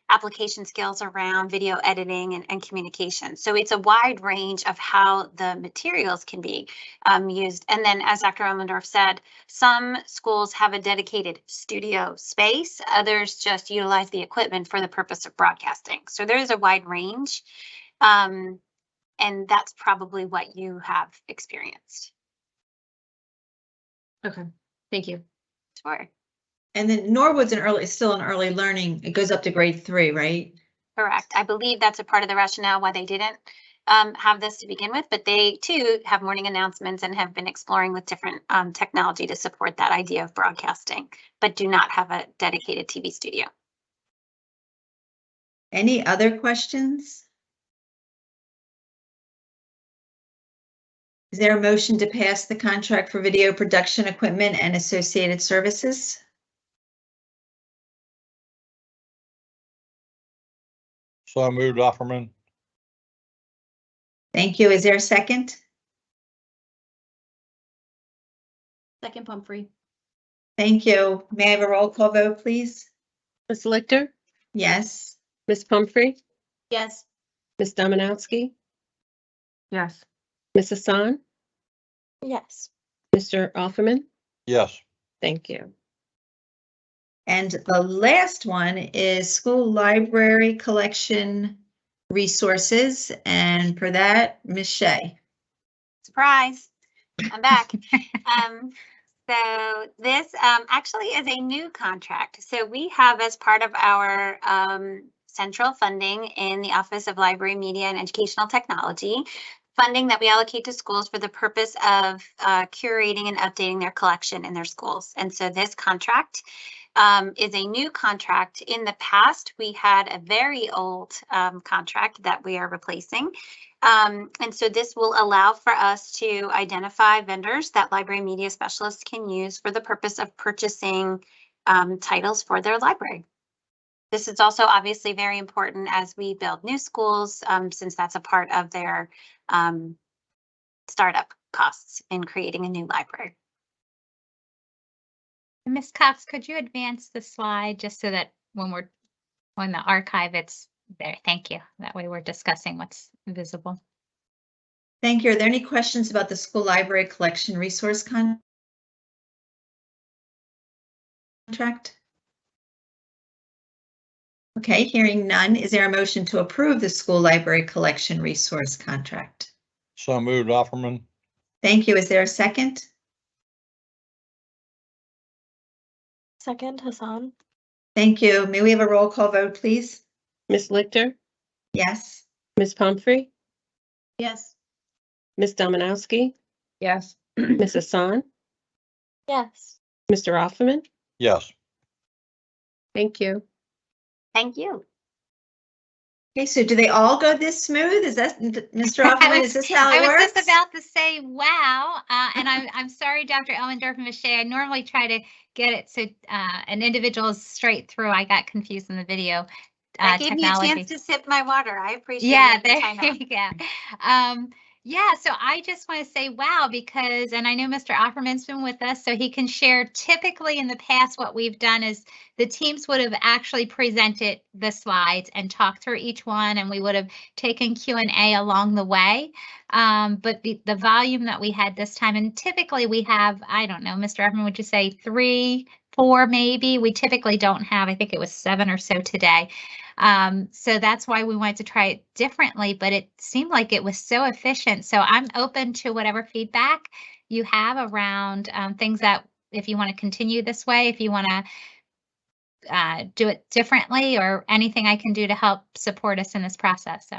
application skills around video editing and, and communication. So it's a wide range of how the materials can be um, used. And then, as Dr. Elmendorf said, some schools have a dedicated studio space, others just utilize the equipment for the purpose of broadcasting. So there is a wide range. Um, and that's probably what you have experienced. Okay, thank you. Sure. And then Norwood's an early, is still an early learning. It goes up to grade three, right? Correct. I believe that's a part of the rationale why they didn't um, have this to begin with, but they too have morning announcements and have been exploring with different um, technology to support that idea of broadcasting, but do not have a dedicated TV studio. Any other questions? Is there a motion to pass the contract for video production equipment and associated services? So moved, Offerman. Thank you. Is there a second? Second Pumphrey. Thank you. May I have a roll call vote, please? Ms. Lichter, Yes. Ms. Pumphrey, Yes. Ms. Dominowski, Yes. Ms. Hassan, Yes. Mr. Offerman. Yes. Thank you. And the last one is school library collection resources. And for that, Ms. Shea. Surprise, I'm back. *laughs* Um, so this um, actually is a new contract. So we have as part of our um, central funding in the Office of Library, Media and Educational Technology, funding that we allocate to schools for the purpose of uh, curating and updating their collection in their schools. And so this contract um, is a new contract. In the past, we had a very old um, contract that we are replacing. Um, and so this will allow for us to identify vendors that library media specialists can use for the purpose of purchasing um, titles for their library. This is also obviously very important as we build new schools, um, since that's a part of their um, startup costs in creating a new library. Ms. Cox, could you advance the slide just so that when we're on the archive, it's there? Thank you. That way we're discussing what's visible. Thank you. Are there any questions about the school library collection resource con- contract? Okay, hearing none, is there a motion to approve the school library collection resource contract? So moved, Offerman. Thank you. Is there a second? Second, Hassan. Thank you. May we have a roll call vote, please? Ms. Lichter, Yes. Ms. Pumphrey, Yes. Ms. Dominowski, Yes. *clears throat* Ms. Hassan, Yes. Mr. Offerman. Yes. Thank you. Thank you. Okay, so do they all go this smooth? Is that, Mr. I Hoffman, is this how it works I it was just about to say, wow, uh, and I'm, I'm sorry, Dr. Elmendorf and Ms. Shea, I normally try to get it so, uh, an individual is straight through. I got confused in the video. That uh, gave me a chance to sip my water. I appreciate Yeah, it. there *laughs* you go. Um, yeah, so I just want to say wow because, and I know Mr. Offerman's been with us, so he can share. Typically, in the past, what we've done is the teams would have actually presented the slides and talked through each one, and we would have taken Q and A along the way. Um, but the, the volume that we had this time, and typically we have, I don't know, Mr. Offerman, would you say three, four maybe. We typically don't have, I think it was seven or so today. Um, so that's why we wanted to try it differently, but it seemed like it was so efficient. So I'm open to whatever feedback you have around um, things that if you want to continue this way, if you want to uh, do it differently or anything I can do to help support us in this process. So.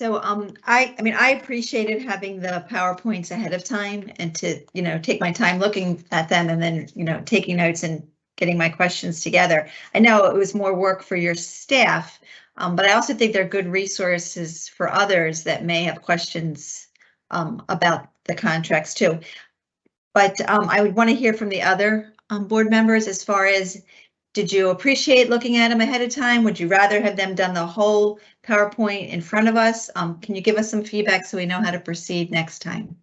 So, um, I, I mean, I appreciated having the PowerPoints ahead of time and to, you know, take my time looking at them and then, you know, taking notes and getting my questions together. I know it was more work for your staff, um, but I also think they're good resources for others that may have questions um, about the contracts too. But um, I would want to hear from the other um, board members as far as did you appreciate looking at them ahead of time? Would you rather have them done the whole PowerPoint in front of us? Um, can you give us some feedback so we know how to proceed next time?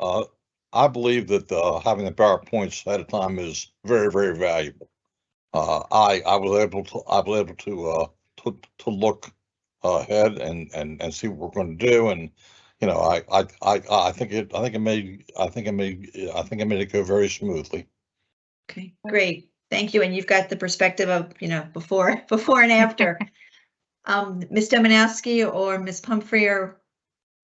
Uh, I believe that, uh, having the PowerPoints ahead of time is very, very valuable. Uh, I, I was able to, I was able to, uh, to, to look ahead and, and, and see what we're going to do. And, you know, I, I, I, I think it, I think it made, I think it made, I think it made it go very smoothly. Okay, great. Thank you. And you've got the perspective of, you know, before, *laughs* before and after. *laughs* Um, Ms. Dominowski or Ms. Pumphrey or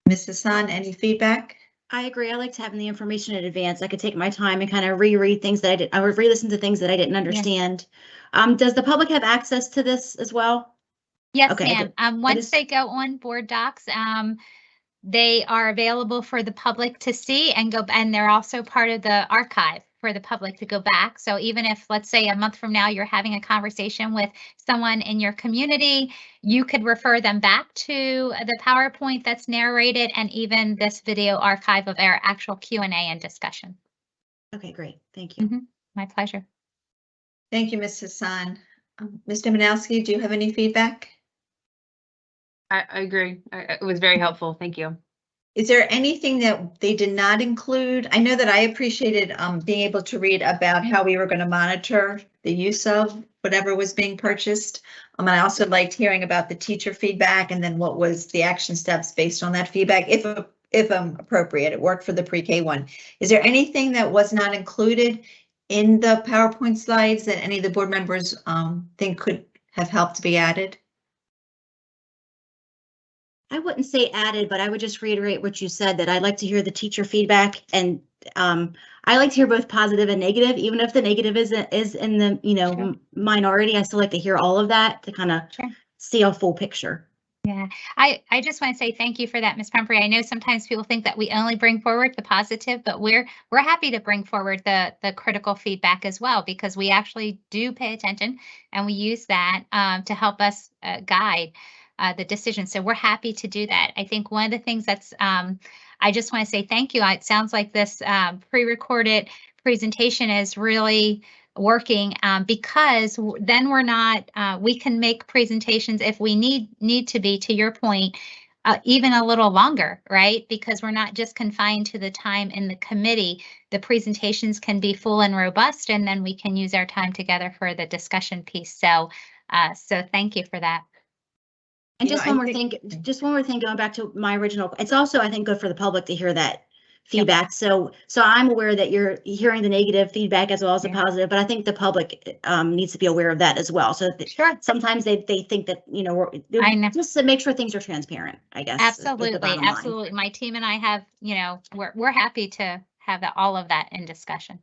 Ms. Hassan, any feedback? I agree. I liked having the information in advance. I could take my time and kind of reread things that I did. I would re-listen to things that I didn't understand. Um, does the public have access to this as well? Yes, Okay, ma'am. Um, once just- they go on board docs, um, they are available for the public to see and go, and they're also part of the archive for the public to go back. So even if, let's say, a month from now, you're having a conversation with someone in your community, you could refer them back to the PowerPoint that's narrated and even this video archive of our actual Q and A and discussion. Okay, great. Thank you. My pleasure. Thank you, Ms. Hassan. Um, Ms. Dominowski, do you have any feedback? I, I agree. I- I- It was very helpful. Thank you. Is there anything that they did not include? I know that I appreciated um being able to read about how we were going to monitor the use of whatever was being purchased. Um, and I also liked hearing about the teacher feedback and then what was the action steps based on that feedback, if if um appropriate. It worked for the pre-K one. Is there anything that was not included in the PowerPoint slides that any of the board members um think could have helped be added? I wouldn't say added, but I would just reiterate what you said, that I'd like to hear the teacher feedback and um, I like to hear both positive and negative, even if the negative is, is in the, you know, Sure. minority, I still like to hear all of that to kind of Sure. see a full picture. Yeah, I, I just want to say thank you for that, Ms. Pumphrey. I know sometimes people think that we only bring forward the positive, but we're, we're happy to bring forward the, the critical feedback as well, because we actually do pay attention and we use that um, to help us uh, guide uh, the decision. So we're happy to do that. I think one of the things that's, um, I just want to say thank you. It sounds like this um, pre-recorded presentation is really working um, because then we're not uh, we can make presentations if we need need to be to your point uh, even a little longer right because we're not just confined to the time in the committee the presentations can be full and robust and then we can use our time together for the discussion piece so uh, so thank you for that And You know, just I one more think- thing, just one more thing, going back to my original, it's also, I think, good for the public to hear that feedback. So, so I'm aware that you're hearing the negative feedback as well as the positive, but I think the public um, needs to be aware of that as well. So that sure sometimes they, they think that, you know, we're, I know. just to make sure things are transparent, I guess. is- is absolutely line. absolutely my team and i have you know we're, we're happy to have that, all of that in discussion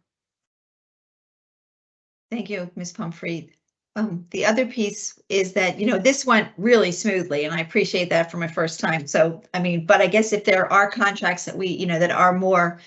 Thank you, Ms. Pumphrey. Um, the other piece is that, you know, this went really smoothly and I appreciate that for my first time. So, I mean, but I guess if there are contracts that we, you know, that are more,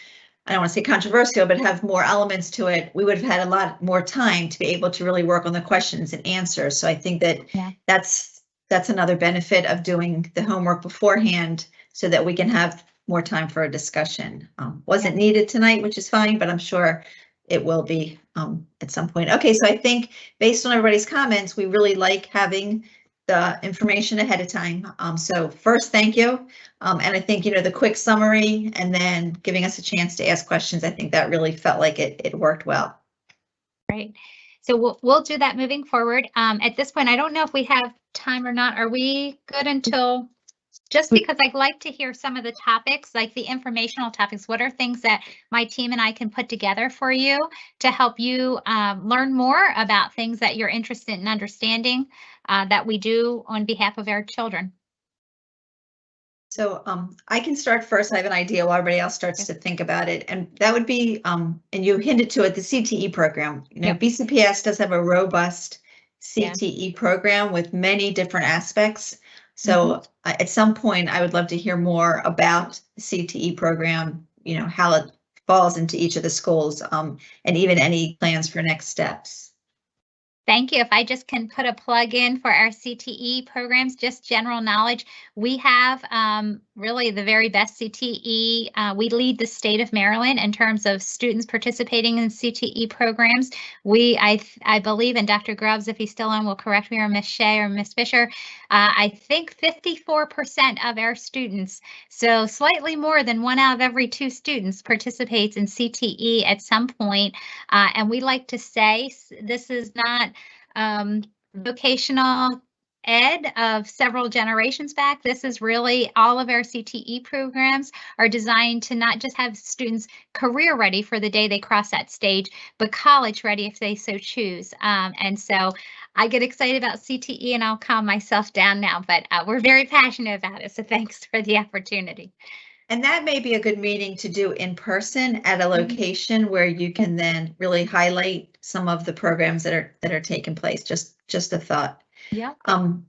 I don't want to say controversial, but have more elements to it, we would have had a lot more time to be able to really work on the questions and answers. So I think that Yeah. that's, that's another benefit of doing the homework beforehand so that we can have more time for a discussion. Um, wasn't needed tonight, which is fine, but I'm sure it will be um, at some point. Okay, so I think based on everybody's comments, we really like having the information ahead of time. Um, so first, thank you. Um, and I think, you know, the quick summary and then giving us a chance to ask questions, I think that really felt like it, it worked well. Right. So we'll, we'll do that moving forward. Um, at this point, I don't know if we have time or not. Are we good until just because I'd like to hear some of the topics, like the informational topics. What are things that my team and I can put together for you to help you um, learn more about things that you're interested in understanding uh, that we do on behalf of our children? So um, I can start first. I have an idea while everybody else starts to think about it. And that would be, um, and you hinted to it, the CTE program. You know, Yep. BCPS does have a robust Yeah. CTE program with many different aspects. So uh, at some point, I would love to hear more about the CTE program, you know, how it falls into each of the schools, um, and even any plans for next steps. Thank you. If I just can put a plug in for our CTE programs, just general knowledge, we have um, really the very best CTE. Uh, we lead the state of Maryland in terms of students participating in CTE programs. We, I, I believe, and Dr. Grubbs, if he's still on, will correct me, or Ms. Shea or Ms. Fisher. Uh, I think 54% of our students, so slightly more than one out of every two students, participates in CTE at some point. Uh, and we like to say this is not um, vocational ed of several generations back. This is really all of our CTE programs are designed to not just have students career ready for the day they cross that stage, but college ready if they so choose. Um, and so I get excited about CTE and I'll calm myself down now, but uh, we're very passionate about it. So thanks for the opportunity. And that may be a good meeting to do in person at a location where you can then really highlight some of the programs that are that are taking place. Just just a thought. Yeah. Um,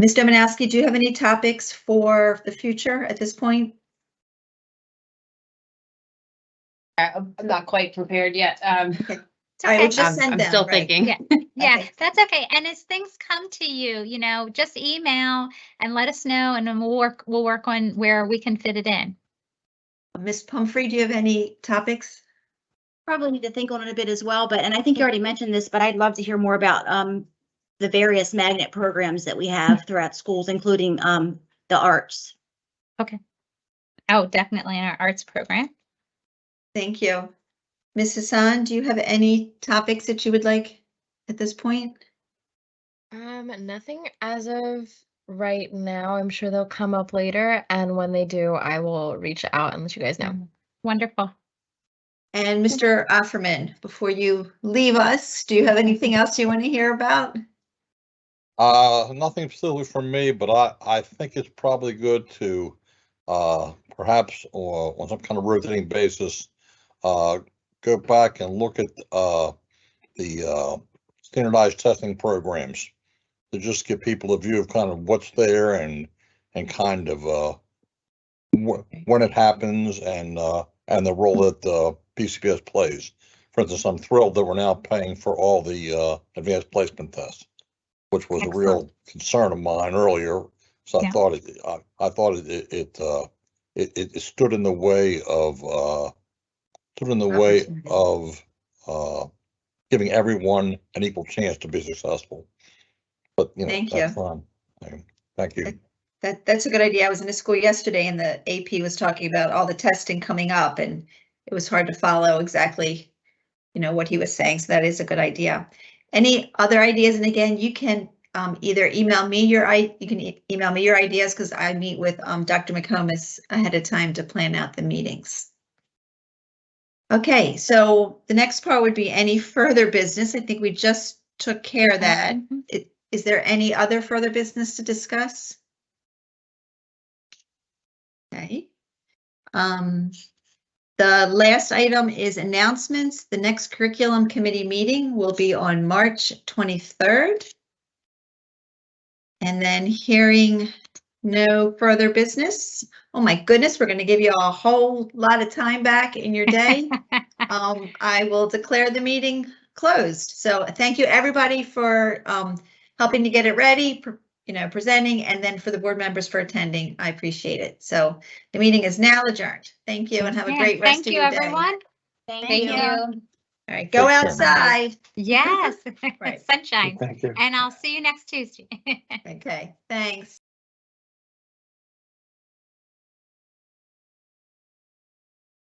Ms. Dominowski, do you have any topics for the future at this point? I'm not quite prepared yet. Um, It's I okay. would just I'm- send I'm them, still right. thinking. Yeah. Yeah, Okay. that's okay. And as things come to you, you know, just email and let us know and then we'll work, we'll work on where we can fit it in. Miss Pumphrey, do you have any topics? Probably need to think on it a bit as well, but, and I think you already mentioned this, but I'd love to hear more about um the various magnet programs that we have throughout schools, including um the arts. Okay. Oh, definitely in our arts program. Thank you. Ms. Hassan, do you have any topics that you would like at this point? Um, nothing as of right now. I'm sure they'll come up later, and when they do, I will reach out and let you guys know. Wonderful. And Mr. Offerman, before you leave us, do you have anything else you want to hear about? Uh, nothing specifically from me, but I, I think it's probably good to, uh, perhaps, or on some kind of rotating basis, uh, go back and look at, uh, the, uh, standardized testing programs to just give people a view of kind of what's there and, and kind of, uh, wh- when it happens and, uh, and the role that, the BCPS plays. For instance, I'm thrilled that we're now paying for all the, uh, advanced placement tests which was a real concern of mine earlier. So I thought it, I, I thought it, it, it, uh, it, it it stood in the way of, uh, stood in the way of, uh, giving everyone an equal chance to be successful. But, you know, Thank that's you. Thank you. That, that's a good idea. I was in a school yesterday and the AP was talking about all the testing coming up and it was hard to follow exactly, you know, what he was saying. So that is a good idea. Any other ideas? And again, you can um, either email me your, i you can e- email me your ideas because I meet with um, Dr. McComas ahead of time to plan out the meetings. Okay, so the next part would be any further business. I think we just took care of that. Mhm. It- Is there any other further business to discuss? Okay. Um, the last item is announcements. The next curriculum committee meeting will be on March twenty-third. And then hearing no further business. Oh my goodness, we're gonna give you a whole lot of time back in your day. *laughs* Um, I will declare the meeting closed. So thank you, everybody, for um helping to get it ready, you know, presenting, and then for the board members for attending. I appreciate it. So the meeting is now adjourned. Thank you and have a great rest Thank of you, your day. everyone. Thank you. Everyone. Thank, you. All right, go Take care. outside. Yes, *laughs* Right. sunshine. Thank you. And I'll see you next Tuesday. *laughs* Okay, thanks.